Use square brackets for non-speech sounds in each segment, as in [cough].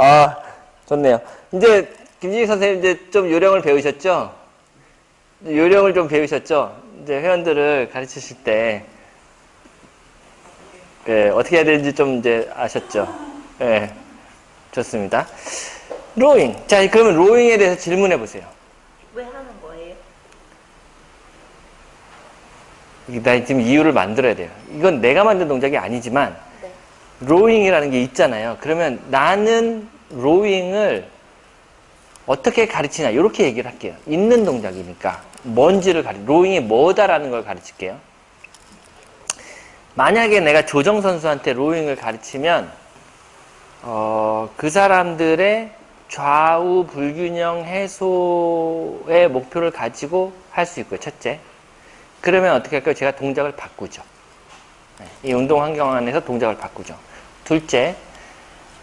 아, 좋네요. 이제 김진희 선생님 이제 좀 요령을 배우셨죠? 요령을 좀 배우셨죠? 이제 회원들을 가르치실 때 예, 어떻게 해야 되는지 좀 이제 아셨죠? 예, 좋습니다. 로잉. 자, 그러면 로잉에 대해서 질문해 보세요. 왜 하는 거예요? 나 지금 이유를 만들어야 돼요. 이건 내가 만든 동작이 아니지만 네. 로잉이라는 게 있잖아요. 그러면 나는 로잉을 어떻게 가르치냐 이렇게 얘기를 할게요. 있는 동작이니까 뭔지를 가르 로잉이 뭐다라는 걸 가르칠게요. 만약에 내가 조정 선수한테 로잉을 가르치면 어, 그 사람들의 좌우 불균형 해소의 목표를 가지고 할 수 있고요. 첫째. 그러면 어떻게 할까요? 제가 동작을 바꾸죠. 네, 이 운동 환경 안에서 동작을 바꾸죠. 둘째,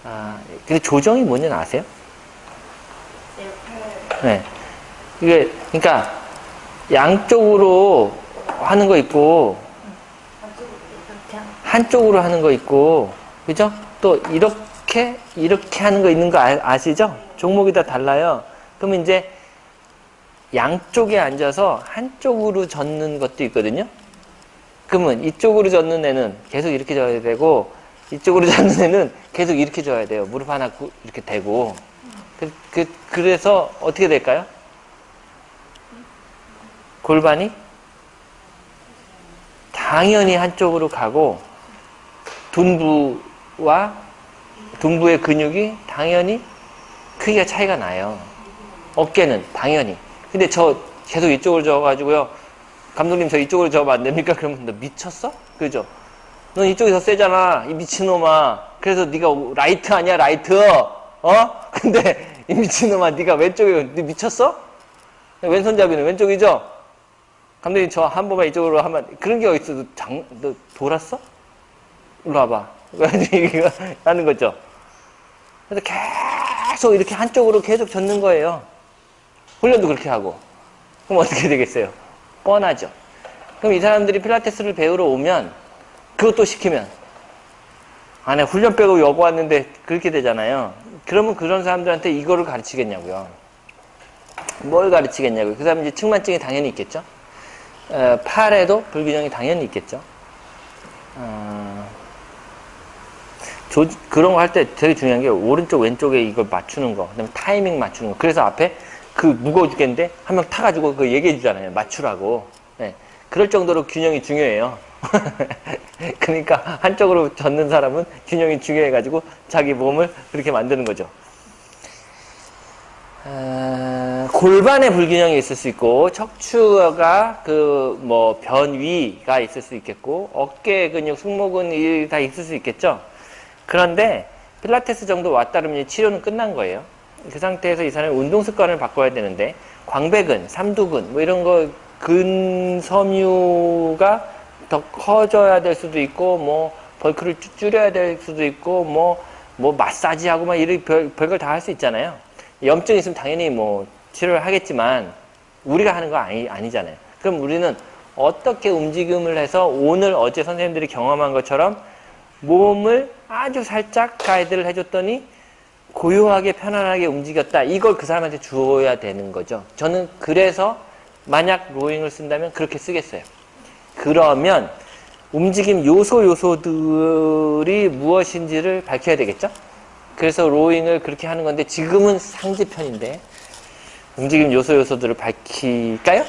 아, 근데 조정이 뭔지 아세요? 네. 이게, 그러니까, 양쪽으로 하는 거 있고, 한쪽으로 하는 거 있고, 그죠? 또, 이렇게, 이렇게 하는 거 있는 거 아, 아시죠? 종목이 다 달라요. 그러면 이제, 양쪽에 앉아서 한쪽으로 젓는 것도 있거든요? 그러면 이쪽으로 젓는 애는 계속 이렇게 져야 되고, 이쪽으로 [laughs] 젓는 애는 계속 이렇게 져야 돼요. 무릎 하나 구- 이렇게 대고. 그, 그, 그래서 어떻게 될까요? 골반이 당연히 한쪽으로 가고, 둔부와 둔부의 근육이 당연히 크기가 차이가 나요. 어깨는 당연히. 근데 저 계속 이쪽으로 저어가지고요. 감독님 저 이쪽으로 저으면 안 됩니까? [laughs] 그러면 너 미쳤어? 그죠? 넌 이쪽이 더 세잖아. 이 미친놈아. 그래서 네가 라이트 아니야 라이트. 어? [laughs] 근데 이 미친놈아 네가 왼쪽에 너 미쳤어? 왼손잡이는 왼쪽이죠? 감독님 저 한 번만 이쪽으로 하면 그런 게 어딨어? 너, 장, 너 돌았어? 일로 와봐. [laughs] 이거 하는 거죠. 그래서 계속 이렇게 한쪽으로 계속 젓는 거예요. 훈련도 그렇게 하고. 그럼 어떻게 되겠어요? 뻔하죠. 그럼 이 사람들이 필라테스를 배우러 오면 그것도 시키면 안에 훈련 빼고 여고 왔는데 그렇게 되잖아요. 그러면 그런 사람들한테 이거를 가르치겠냐고요. 뭘 가르치겠냐고요. 그 사람 이제 측만증이 당연히 있겠죠. 어, 팔에도 불균형이 당연히 있겠죠. 어, 조- 그런 거 할 때 되게 중요한 게 오른쪽 왼쪽에 이걸 맞추는 거 그다음에 타이밍 맞추는 거 그래서 앞에 그 무거워 죽겠는데 한 명 타가지고 그 얘기해 주잖아요 맞추라고 네. 그럴 정도로 균형이 중요해요 [laughs] 그러니까 한쪽으로 젓는 사람은 균형이 중요해가지고 자기 몸을 그렇게 만드는 거죠 어, 골반의 불균형이 있을 수 있고 척추가 그 뭐 변위가 있을 수 있겠고 어깨 근육, 승모근이 다 있을 수 있겠죠. 그런데 필라테스 정도 왔다 그러면 치료는 끝난 거예요. 그 상태에서 이 사람이 운동 습관을 바꿔야 되는데 광배근, 삼두근 뭐 이런 거 근섬유가 더 커져야 될 수도 있고 뭐 벌크를 쭈- 줄여야 될 수도 있고 뭐뭐 마사지하고 막 이런 별, 별걸 다 할 수 있잖아요. 염증 있으면 당연히 뭐 치료를 하겠지만 우리가 하는 거 아니, 아니잖아요. 그럼 우리는 어떻게 움직임을 해서 오늘 어제 선생님들이 경험한 것처럼 몸을 아주 살짝 가이드를 해줬더니 고요하게 편안하게 움직였다. 이걸 그 사람한테 주어야 되는 거죠. 저는 그래서 만약 로잉을 쓴다면 그렇게 쓰겠어요. 그러면 움직임 요소 요소들이 무엇인지를 밝혀야 되겠죠? 그래서 로잉을 그렇게 하는 건데 지금은 상지편인데 움직임 요소 요소들을 밝힐까요?